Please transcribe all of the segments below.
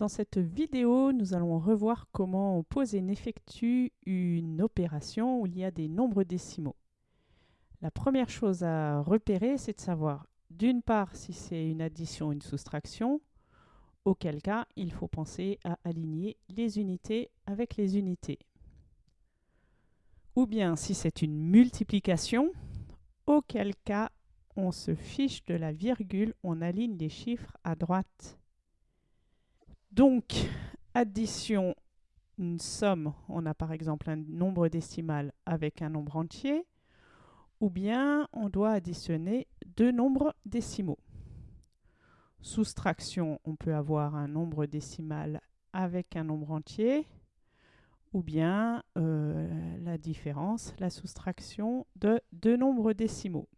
Dans cette vidéo, nous allons revoir comment on pose et effectue une opération où il y a des nombres décimaux. La première chose à repérer, c'est de savoir d'une part si c'est une addition ou une soustraction, auquel cas il faut penser à aligner les unités avec les unités. Ou bien si c'est une multiplication, auquel cas on se fiche de la virgule, on aligne les chiffres à droite. Donc, addition, une somme, on a par exemple un nombre décimal avec un nombre entier, ou bien on doit additionner deux nombres décimaux. Soustraction, on peut avoir un nombre décimal avec un nombre entier, ou bien euh, la différence, la soustraction de deux nombres décimaux.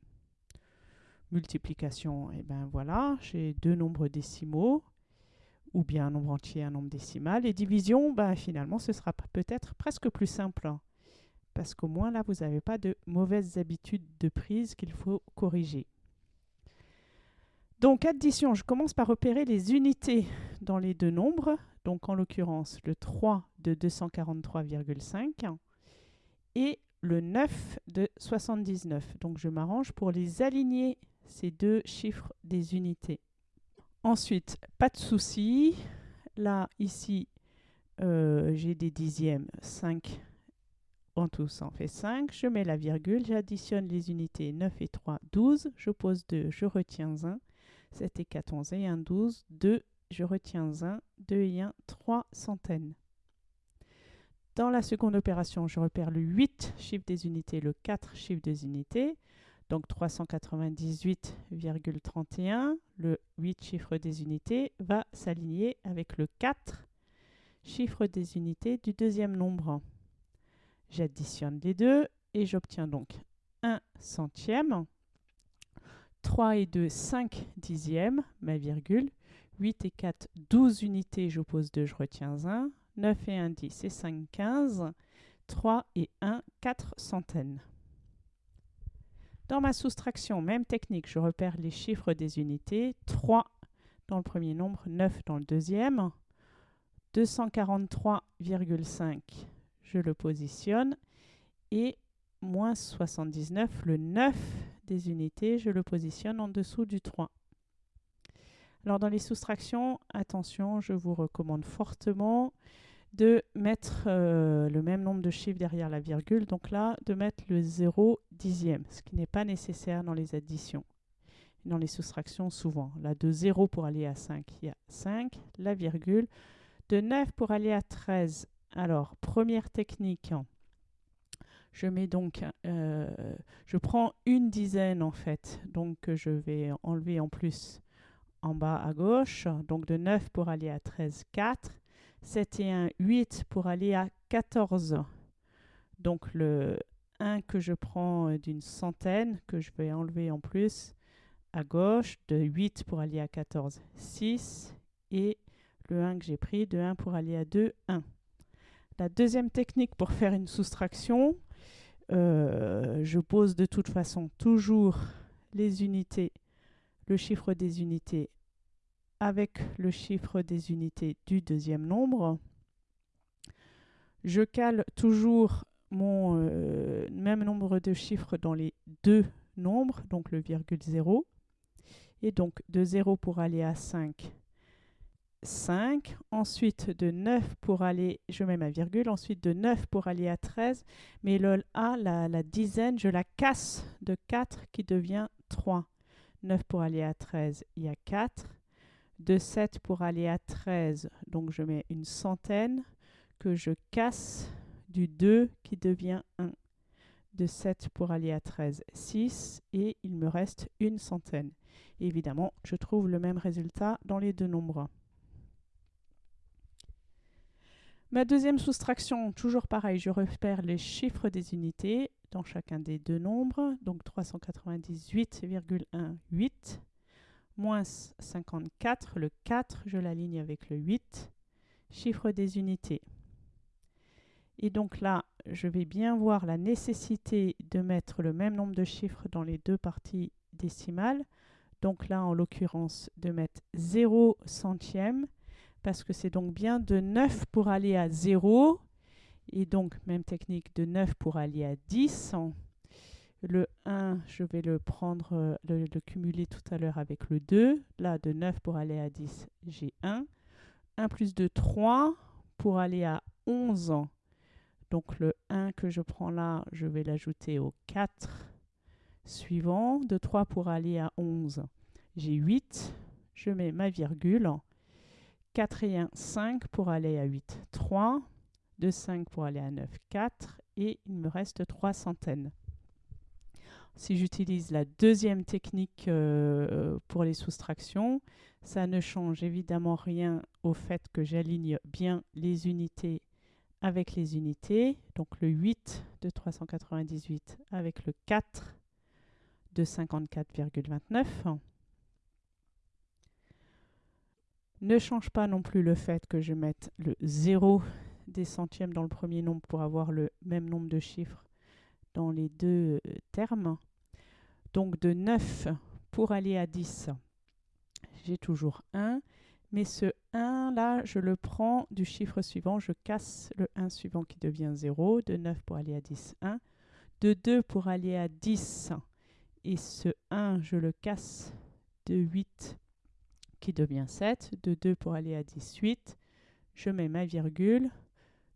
Multiplication, et eh ben voilà, j'ai deux nombres décimaux, ou bien un nombre entier, un nombre décimal. Et division, ben finalement, ce sera peut-être presque plus simple, hein, parce qu'au moins là, vous n'avez pas de mauvaises habitudes de prise qu'il faut corriger. Donc addition, je commence par repérer les unités dans les deux nombres, donc en l'occurrence le 3 de 243,5 et le 9 de 79. Donc je m'arrange pour les aligner, ces deux chiffres des unités. Ensuite, pas de souci, là, ici, euh, j'ai des dixièmes, 5 en tout ça en fait 5, je mets la virgule, j'additionne les unités 9 et 3, 12, je pose 2, je retiens 1, 7 et 4, 11 et 1, 12, 2, je retiens 1, 2 et 1, 3 centaines. Dans la seconde opération, je repère le 8 chiffre des unités, le 4 chiffre des unités, donc 398,31, le 8 chiffre des unités, va s'aligner avec le 4 chiffre des unités du deuxième nombre. J'additionne les deux et j'obtiens donc 1 centième. 3 et 2, 5 dixièmes, ma virgule. 8 et 4, 12 unités, j'oppose 2, je retiens 1. 9 et 1, 10 et 5, 15. 3 et 1, 4 centaines. Dans ma soustraction, même technique, je repère les chiffres des unités. 3 dans le premier nombre, 9 dans le deuxième. 243,5, je le positionne. Et moins 79, le 9 des unités, je le positionne en dessous du 3. Alors dans les soustractions, attention, je vous recommande fortement de mettre euh, le même nombre de chiffres derrière la virgule, donc là, de mettre le 0 dixième, ce qui n'est pas nécessaire dans les additions. Dans les soustractions, souvent. Là, de 0 pour aller à 5, il y a 5, la virgule. De 9 pour aller à 13. Alors, première technique, je mets donc, euh, je prends une dizaine en fait, donc je vais enlever en plus en bas à gauche, donc de 9 pour aller à 13, 4. 7 et 1, 8 pour aller à 14. Donc le 1 que je prends euh, d'une centaine, que je vais enlever en plus à gauche, de 8 pour aller à 14, 6. Et le 1 que j'ai pris, de 1 pour aller à 2, 1. La deuxième technique pour faire une soustraction, euh, je pose de toute façon toujours les unités, le chiffre des unités avec le chiffre des unités du deuxième nombre. Je cale toujours mon euh, même nombre de chiffres dans les deux nombres, donc le virgule 0. Et donc de 0 pour aller à 5, 5. Ensuite de 9 pour aller, je mets ma virgule, ensuite de 9 pour aller à 13. Mais le A, la, la dizaine, je la casse de 4 qui devient 3. 9 pour aller à 13, il y a 4 de 7 pour aller à 13, donc je mets une centaine que je casse du 2 qui devient 1. De 7 pour aller à 13, 6 et il me reste une centaine. évidemment, je trouve le même résultat dans les deux nombres. Ma deuxième soustraction, toujours pareil, je repère les chiffres des unités dans chacun des deux nombres, donc 398,18 moins 54, le 4, je l'aligne avec le 8, chiffre des unités. Et donc là, je vais bien voir la nécessité de mettre le même nombre de chiffres dans les deux parties décimales. Donc là, en l'occurrence, de mettre 0 centième, parce que c'est donc bien de 9 pour aller à 0, et donc même technique de 9 pour aller à 10. Le 1, je vais le prendre, euh, le, le cumuler tout à l'heure avec le 2. Là, de 9 pour aller à 10, j'ai 1. 1 plus 2, 3 pour aller à 11. Donc le 1 que je prends là, je vais l'ajouter au 4 suivant. De 3 pour aller à 11, j'ai 8. Je mets ma virgule. 4 et 1, 5 pour aller à 8, 3. De 5 pour aller à 9, 4. Et il me reste 3 centaines. Si j'utilise la deuxième technique euh, pour les soustractions, ça ne change évidemment rien au fait que j'aligne bien les unités avec les unités. Donc le 8 de 398 avec le 4 de 54,29. Ne change pas non plus le fait que je mette le 0 des centièmes dans le premier nombre pour avoir le même nombre de chiffres dans les deux euh, termes. Donc de 9 pour aller à 10, j'ai toujours 1. Mais ce 1 là, je le prends du chiffre suivant, je casse le 1 suivant qui devient 0. De 9 pour aller à 10, 1. De 2 pour aller à 10, et ce 1, je le casse de 8 qui devient 7. De 2 pour aller à 18, je mets ma virgule.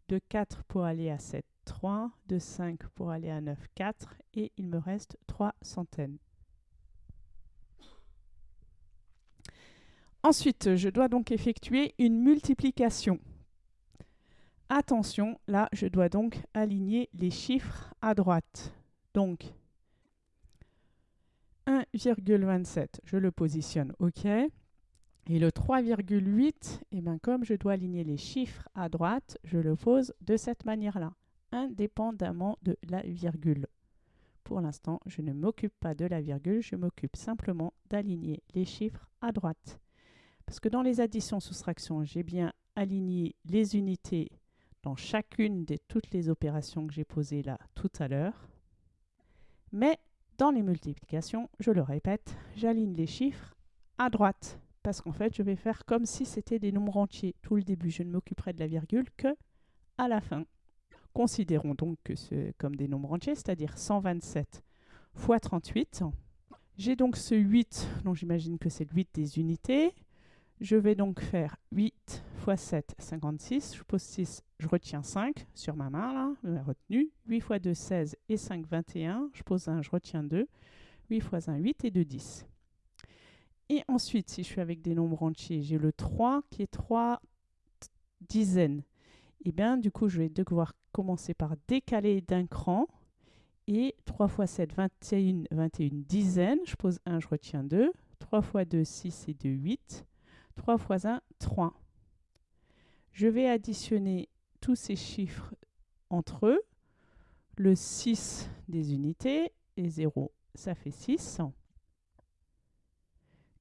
De 4 pour aller à 7, 3. De 5 pour aller à 9, 4. Et il me reste 3 centaines. Ensuite, je dois donc effectuer une multiplication. Attention, là, je dois donc aligner les chiffres à droite. Donc, 1,27, je le positionne OK. Et le 3,8, eh ben, comme je dois aligner les chiffres à droite, je le pose de cette manière-là, indépendamment de la virgule. Pour l'instant, je ne m'occupe pas de la virgule, je m'occupe simplement d'aligner les chiffres à droite. Parce que dans les additions-soustractions, j'ai bien aligné les unités dans chacune de toutes les opérations que j'ai posées là tout à l'heure. Mais dans les multiplications, je le répète, j'aligne les chiffres à droite. Parce qu'en fait, je vais faire comme si c'était des nombres entiers. Tout le début, je ne m'occuperai de la virgule que à la fin. Considérons donc que c'est comme des nombres entiers, c'est-à-dire 127 fois 38. J'ai donc ce 8, dont j'imagine que c'est le 8 des unités. Je vais donc faire 8 fois 7, 56. Je pose 6, je retiens 5 sur ma main, là, la retenue. 8 fois 2, 16 et 5, 21. Je pose 1, je retiens 2. 8 fois 1, 8 et 2, 10. Et ensuite, si je suis avec des nombres entiers, j'ai le 3 qui est 3 dizaines. Et eh bien, du coup, je vais devoir commencer par décaler d'un cran. Et 3 fois 7, 21, 21 dizaines. Je pose 1, je retiens 2. 3 fois 2, 6 et 2, 8. 3 fois 1, 3. Je vais additionner tous ces chiffres entre eux. Le 6 des unités et 0, ça fait 6.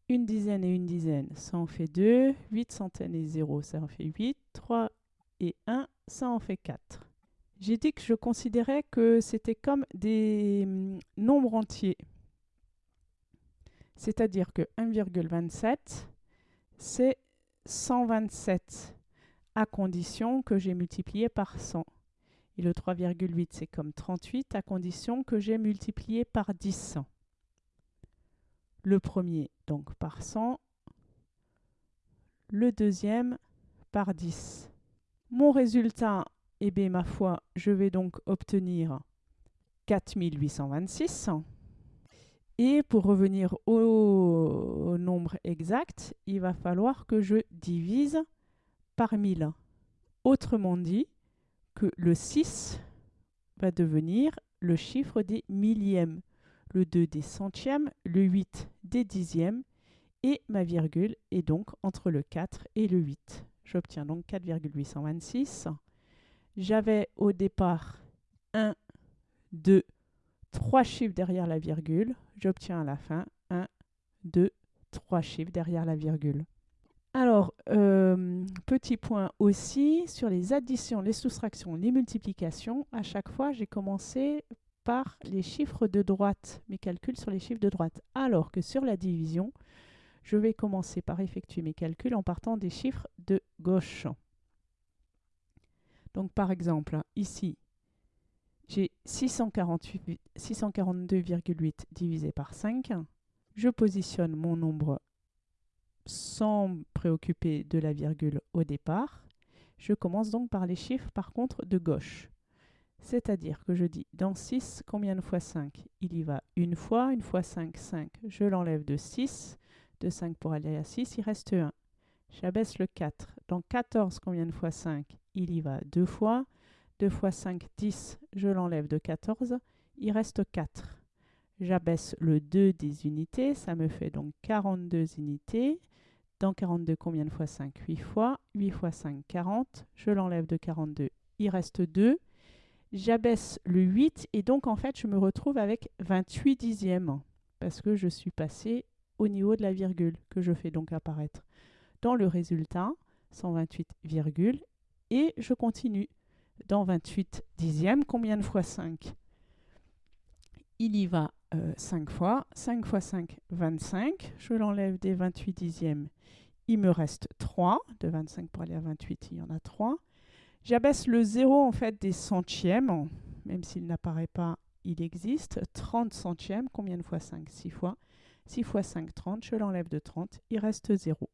Une dizaine et une dizaine, ça en fait 2. 8 centaines et 0, ça en fait 8. 3 et 1, ça en fait 4. J'ai dit que je considérais que c'était comme des hum, nombres entiers. C'est-à-dire que 1,27, c'est 127 à condition que j'ai multiplié par 100. Et le 3,8, c'est comme 38 à condition que j'ai multiplié par 10. Le premier, donc par 100. Le deuxième, par 10. Mon résultat, eh bien, ma foi, je vais donc obtenir 4826. Et pour revenir au, nombre exact, il va falloir que je divise par 1000. Autrement dit, que le 6 va devenir le chiffre des millièmes, le 2 des centièmes, le 8 des dixièmes, et ma virgule est donc entre le 4 et le 8. J'obtiens donc 4,826. J'avais au départ 1, 2, 3 chiffres derrière la virgule. J'obtiens à la fin 1, 2, 3 chiffres derrière la virgule. Alors, euh, petit point aussi, sur les additions, les soustractions, les multiplications, à chaque fois, j'ai commencé par les chiffres de droite, mes calculs sur les chiffres de droite. Alors que sur la division, Je vais commencer par effectuer mes calculs en partant des chiffres de gauche. Donc par exemple, ici, j'ai 642,8 divisé par 5. Je positionne mon nombre sans préoccuper de la virgule au départ. Je commence donc par les chiffres par contre de gauche. C'est-à-dire que je dis dans 6, combien de fois 5 Il y va une fois, une fois 5, 5. Je l'enlève de 6, de 5 pour aller à 6, il reste 1. J'abaisse le 4. Dans 14, combien de fois 5 Il y va deux fois. 2 fois 5, 10. Je l'enlève de 14. Il reste 4. J'abaisse le 2 des unités. Ça me fait donc 42 unités. Dans 42, combien de fois 5 8 fois. 8 fois 5, 40. Je l'enlève de 42. Il reste 2. J'abaisse le 8 et donc en fait je me retrouve avec 28 dixièmes parce que je suis passé au niveau de la virgule que je fais donc apparaître dans le résultat 128, et je continue dans 28 dixièmes. Combien de fois 5 Il y va 5 euh, fois. 5 fois 5, 25. Je l'enlève des 28 dixièmes. Il me reste 3. De 25 pour aller à 28, il y en a 3. J'abaisse le 0 en fait des centièmes. Même s'il n'apparaît pas, il existe. 30 centièmes. Combien de fois 5 6 fois. 6 fois 5, 30. Je l'enlève de 30. Il reste 0.